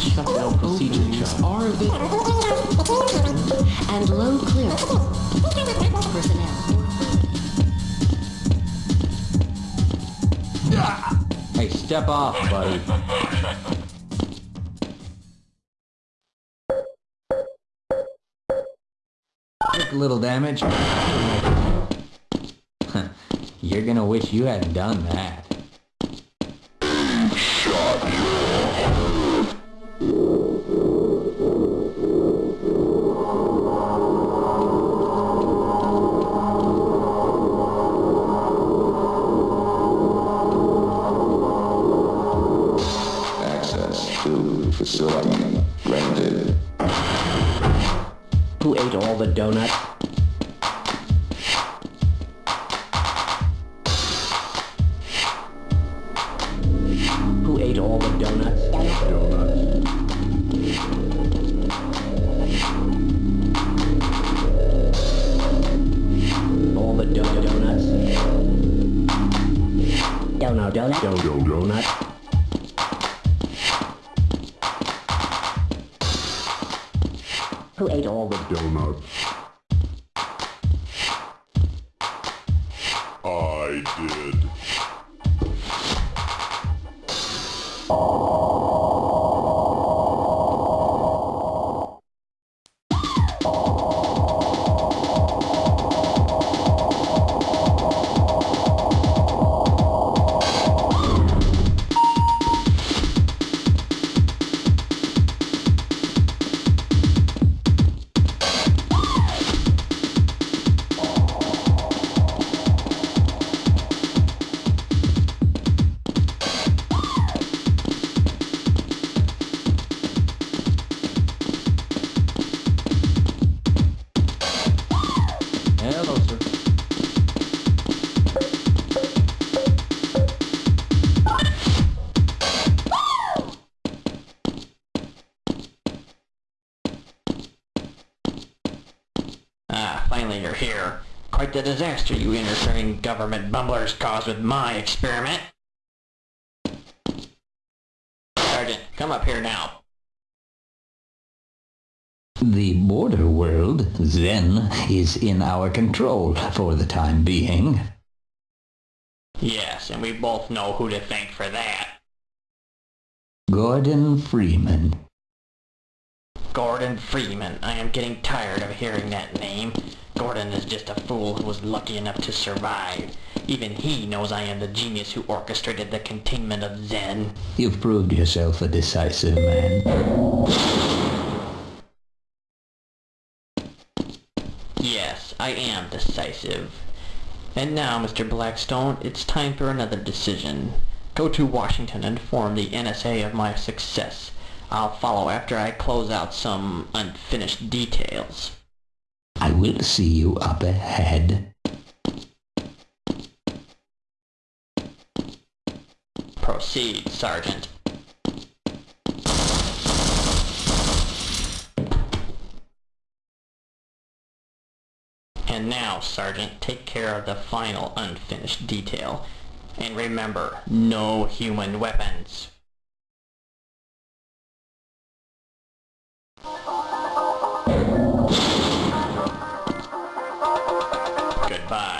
shutdown procedure chart? Are available. And low clearance. Personnel. Hey, step off, buddy. Took a little damage. You're gonna wish you hadn't done that. Donuts? Who ate all the donuts? All the do- donuts? Donut, donut, donut, donut. Who ate all the Donuts. Did. Disaster you interfering government bumblers caused with my experiment. Sergeant, come up here now. The border world, then, is in our control for the time being. Yes, and we both know who to thank for that. Gordon Freeman. Gordon Freeman. I am getting tired of hearing that name. Gordon is just a fool who was lucky enough to survive. Even he knows I am the genius who orchestrated the containment of Xen. You've proved yourself a decisive man. Yes, I am decisive. And now, Mr. Blackstone, it's time for another decision. Go to Washington and inform the NSA of my success. I'll follow after I close out some unfinished details. I will see you up ahead. Proceed, Sergeant. And now, Sergeant, take care of the final unfinished detail. And remember, no human weapons. Goodbye,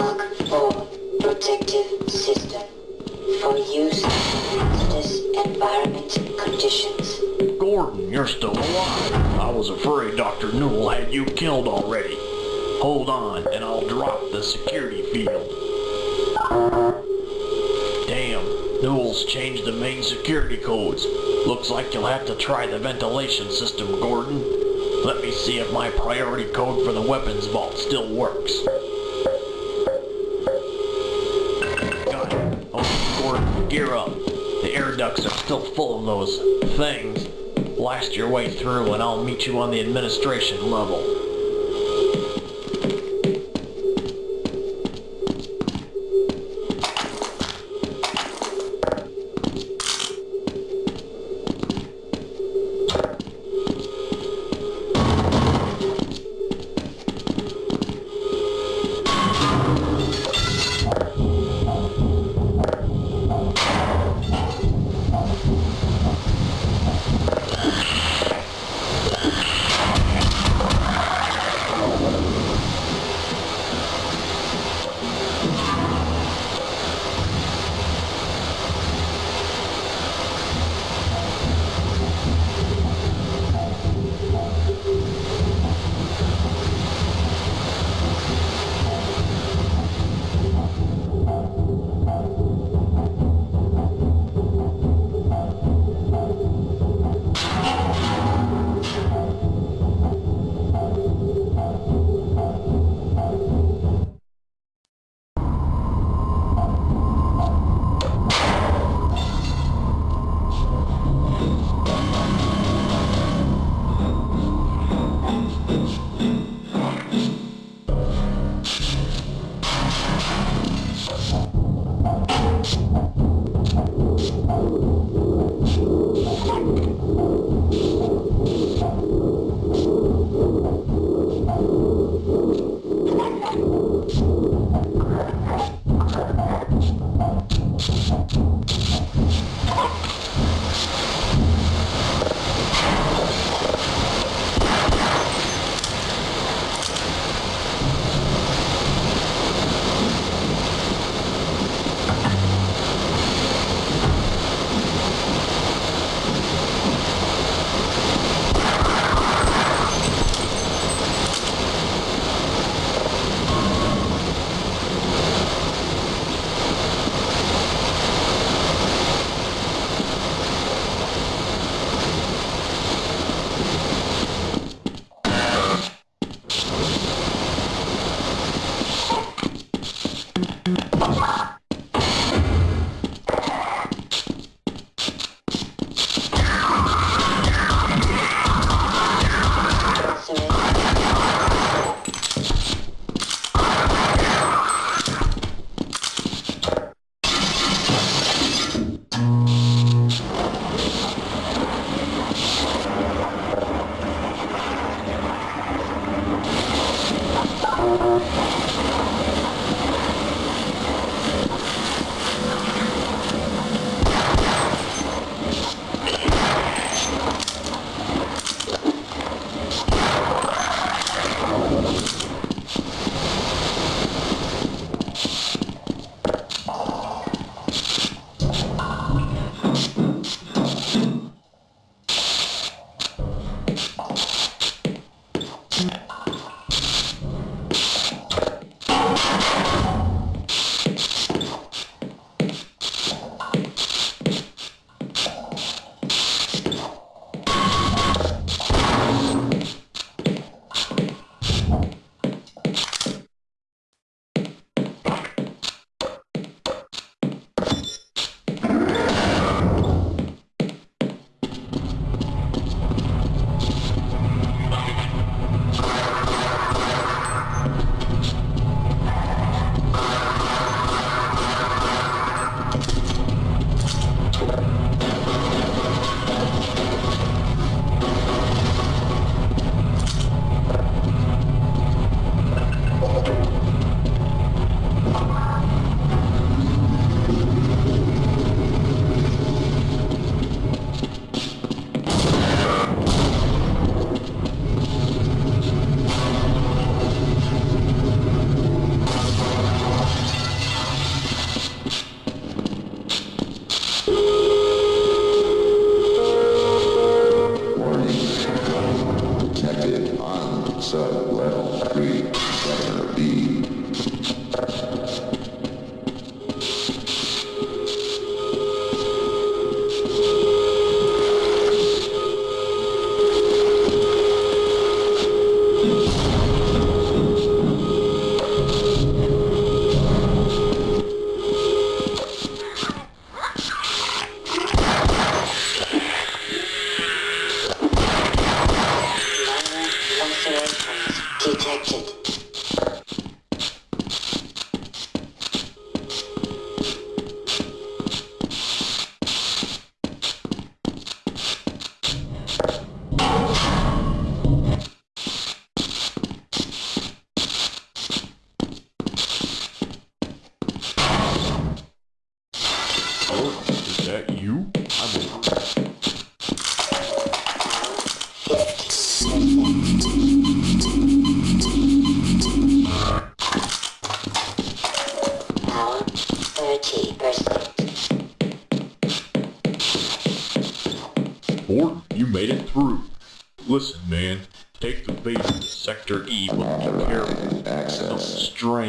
Mark IV protective system for use in hazardous environment conditions. Gordon, you're still alive. I was afraid Dr. Newell had you killed already. Hold on, and I'll drop the security field. Damn, Newell's changed the main security codes. Looks like you'll have to try the ventilation system, Gordon. Let me see if my priority code for the weapons vault still works. Gear up. The air ducts are still full of those things. Blast your way through and I'll meet you on the administration level.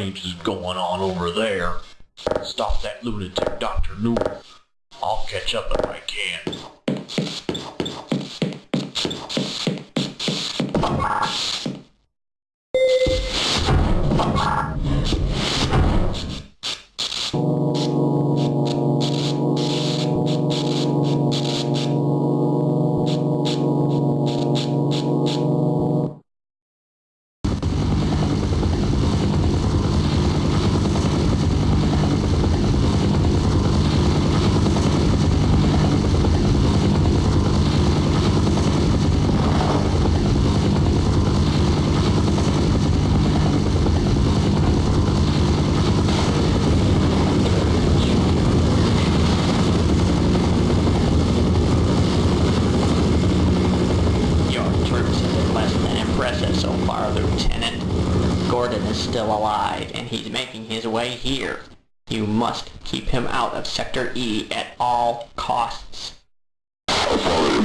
Is going on over there. Stop that lunatic Dr. Newell. I'll catch up if I can. Still alive, and he's making his way here. You must keep him out of Sector E at all costs. Alert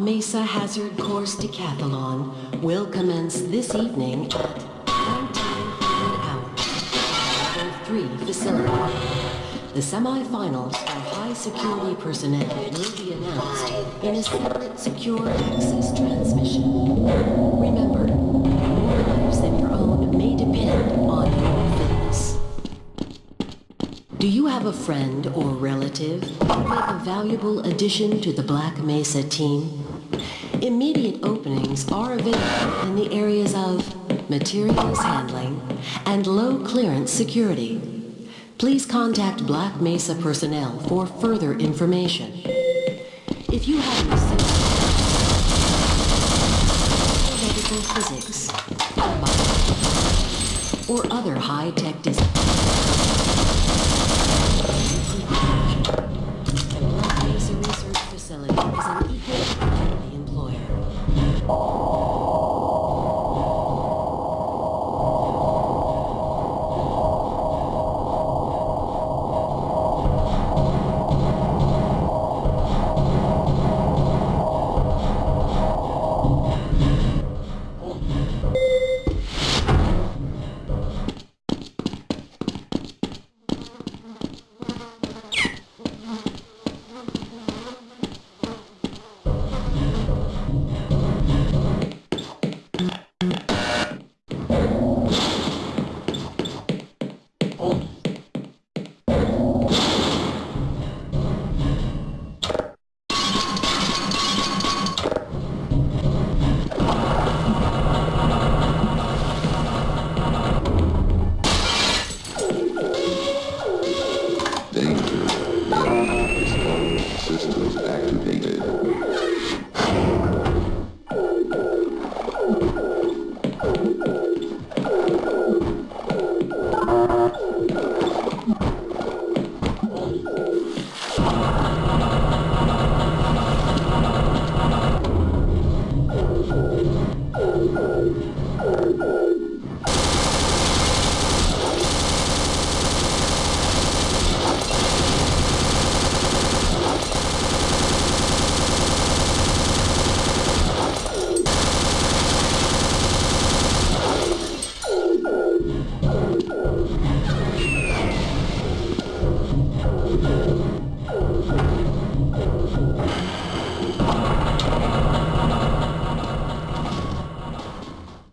Mesa Hazard Course Decathlon will commence this evening at 1900 hours at the Level 3 facility. The semifinals for high security personnel will be announced in a separate secure access transmission. Remember, more lives than your own may depend on your fitness. Do you have a friend or relative who would make a valuable addition to the Black Mesa team? Immediate openings are available in the areas of materials handling and low clearance security. Please contact Black Mesa personnel for further information. If you have an physics, or other high-tech disciplines,